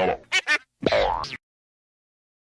Bye.